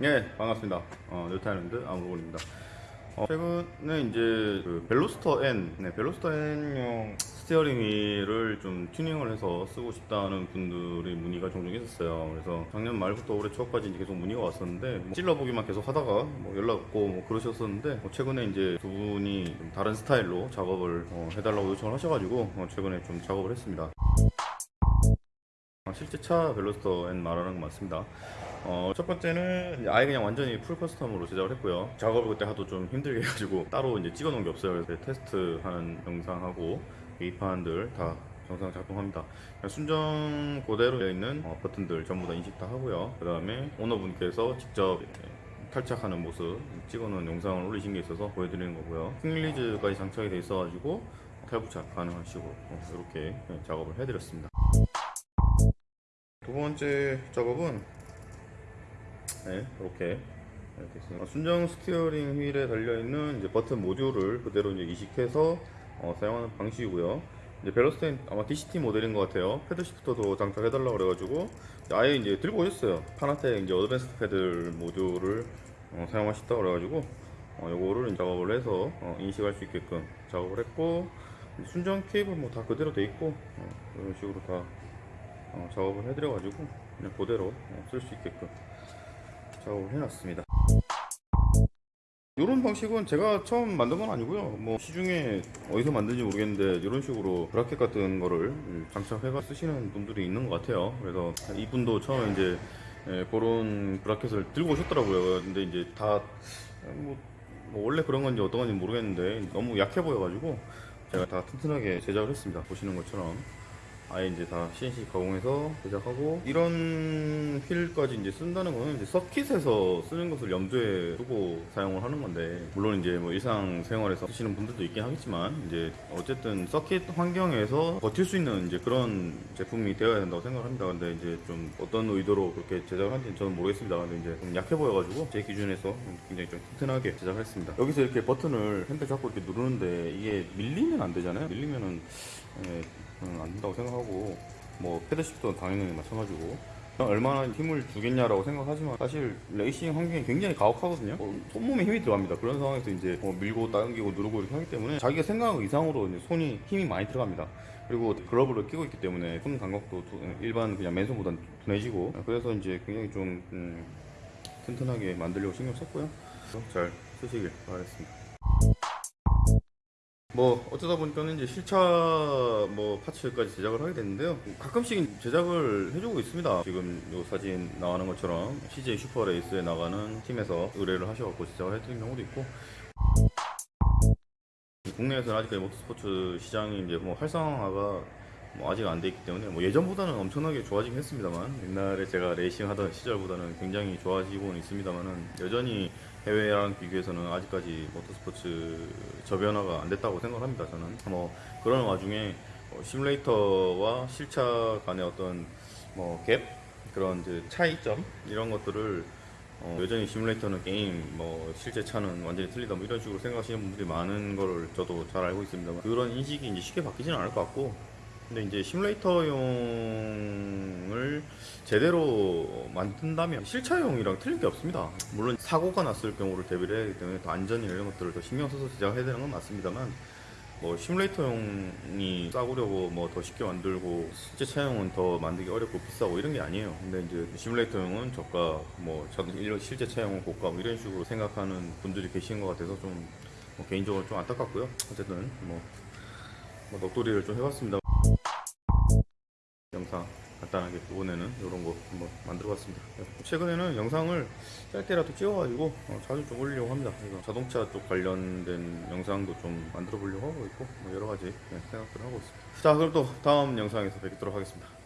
네 반갑습니다. 어, 뉴타입랜드 아무로입니다. 어, 최근에 이제 그 벨로스터 N 네, 벨로스터 N용 스티어링 휠을 좀 튜닝을 해서 쓰고 싶다는 분들의 문의가 종종 있었어요. 그래서 작년 말부터 올해 초까지 계속 문의가 왔었는데 뭐 찔러보기만 계속 하다가 뭐 연락 없고 뭐 그러셨었는데 뭐 최근에 이제 두 분이 좀 다른 스타일로 작업을 어, 해달라고 요청을 하셔가지고 어, 최근에 좀 작업을 했습니다. 아, 실제 차 벨로스터 N 말하는 거 맞습니다. 어, 첫 번째는 아예 그냥 완전히 full custom으로 제작을 했고요. 작업을 그때 하도 좀 힘들게 해가지고 따로 이제 찍어 놓은 게 없어요. 그래서 테스트하는 영상하고 계기판들 다 영상 작동합니다. 순정 그대로 되어 있는 어, 버튼들 전부 다 인식 다 하고요. 그 다음에 오너분께서 직접 탈착하는 모습 찍어놓은 영상을 올리신 게 있어서 보여드리는 거고요. quick release까지 장착이 돼 있어가지고 탈부착 식으로 어, 이렇게 작업을 해드렸습니다. 두 번째 작업은 네, 이렇게 있습니다. 순정 스티어링 휠에 달려 있는 이제 버튼 모듈을 그대로 이제 이식해서 어, 사용하는 방식이고요. 이제 벨로스터 N 아마 DCT 모델인 것 같아요. paddle shifter도 장착해 달라고 그래가지고 아예 이제 들고 오셨어요. 파나텍 이제 advanced paddle module을 어, 사용하셨다고 그래가지고 어, 요거를 작업을 해서 어, 인식할 수 있게끔 작업을 했고 순정 케이블 뭐 다 그대로 돼 있고 어, 이런 식으로 다 어, 작업을 해드려가지고 그냥 그대로 쓸수 있게끔 작업을 해놨습니다. 이런 방식은 제가 처음 만든 건 아니고요. 뭐 시중에 어디서 만든지 모르겠는데 이런 식으로 브라켓 같은 거를 장착해가 쓰시는 분들이 있는 것 같아요. 그래서 이분도 처음에 이제 예, 그런 브라켓을 들고 오셨더라고요. 근데 이제 다 뭐, 뭐 원래 그런 건지 어떤 건지 모르겠는데 너무 약해 보여가지고 제가 다 튼튼하게 제작을 했습니다. 보시는 것처럼. 아예 이제 다 CNC 가공해서 제작하고 이런 휠까지 이제 쓴다는 거는 이제 서킷에서 쓰는 것을 염두에 두고 사용을 하는 건데 물론 이제 뭐 일상 생활에서 쓰시는 분들도 있긴 하겠지만 이제 어쨌든 서킷 환경에서 버틸 수 있는 이제 그런 제품이 되어야 된다고 생각을 합니다. 근데 이제 좀 어떤 의도로 그렇게 제작을 한지는 저는 모르겠습니다. 근데 이제 좀 약해 보여가지고 제 기준에서 굉장히 좀 튼튼하게 제작을 했습니다. 여기서 이렇게 버튼을 핸들 잡고 이렇게 누르는데 이게 밀리면 안 되잖아요. 밀리면은 예, 안 된다고 생각하고 뭐 paddle shift는 당연히 마찬가지고. 얼마나 힘을 주겠냐라고 생각하지만 사실 레이싱 환경이 굉장히 가혹하거든요. 어, 온몸에 힘이 들어갑니다. 그런 상황에서 이제 뭐 밀고 당기고 누르고 이렇게 하기 때문에 자기가 생각한 이상으로 이제 손이 힘이 많이 들어갑니다. 그리고 글러브를 끼고 있기 때문에 손 감각도 일반 그냥 맨손보다 둔해지고 그래서 이제 굉장히 좀 음, 튼튼하게 만들려고 신경 썼고요. 잘 쓰시길 바라겠습니다 뭐 어쩌다 보니까는 이제 실차 뭐 파츠까지 제작을 하게 됐는데요. 가끔씩 제작을 해주고 있습니다. 지금 요 사진 나가는 것처럼 CJ 슈퍼레이스에 나가는 팀에서 의뢰를 하셔갖고 제작을 해드린 경우도 있고. 국내에서는 아직까지 모터스포츠 시장이 이제 뭐 활성화가 뭐 아직 안 돼 있기 때문에 뭐 예전보다는 엄청나게 좋아지긴 했습니다만 옛날에 제가 레이싱 하던 시절보다는 굉장히 좋아지고는 있습니다만은 여전히 해외랑 비교해서는 아직까지 모터스포츠 저변화가 안 됐다고 생각합니다. 저는 뭐 그런 와중에 뭐 시뮬레이터와 실차 간의 어떤 뭐 갭 그런 이제 차이점 이런 것들을 어 여전히 시뮬레이터는 게임 뭐 실제 차는 완전히 틀리다 뭐 이런 식으로 생각하시는 분들이 많은 걸 저도 잘 알고 있습니다. 그런 인식이 이제 쉽게 바뀌지는 않을 것 같고 근데 이제 시뮬레이터용을 제대로 만든다면 실차용이랑 틀린 게 없습니다. 물론 사고가 났을 경우를 대비를 해야 하기 때문에 더 안전이나 이런 것들을 더 신경 써서 제작해야 되는 건 맞습니다만 뭐 시뮬레이터용이 싸구려고 뭐 더 쉽게 만들고 실제 차용은 더 만들기 어렵고 비싸고 이런 게 아니에요. 근데 이제 시뮬레이터용은 저가 뭐 실제 차용은 고가 뭐 이런 식으로 생각하는 분들이 계신 것 같아서 좀 뭐 개인적으로 좀 안타깝고요. 어쨌든 뭐, 뭐 넋두리를 좀 해봤습니다. 간단하게 이번에는 이런 거 한번 만들어 봤습니다. 최근에는 영상을 짧게라도 찍어가지고 어, 자주 좀 올리려고 합니다. 자동차 쪽 관련된 영상도 좀 만들어 보려고 하고 있고 뭐 여러 가지 네, 생각들을 하고 있습니다. 자 그럼 또 다음 영상에서 뵙도록 하겠습니다